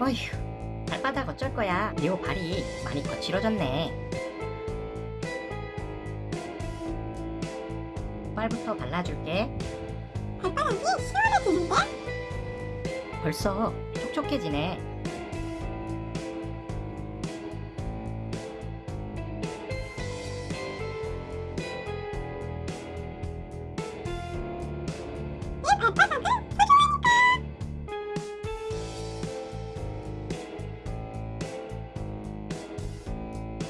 어휴, 발바닥 어쩔 거야. 리오 발이 많이 거칠어졌네. 빨부터 발라줄게. 발바닥이 시원해지는데? 벌써 촉촉해지네. 내 발바닥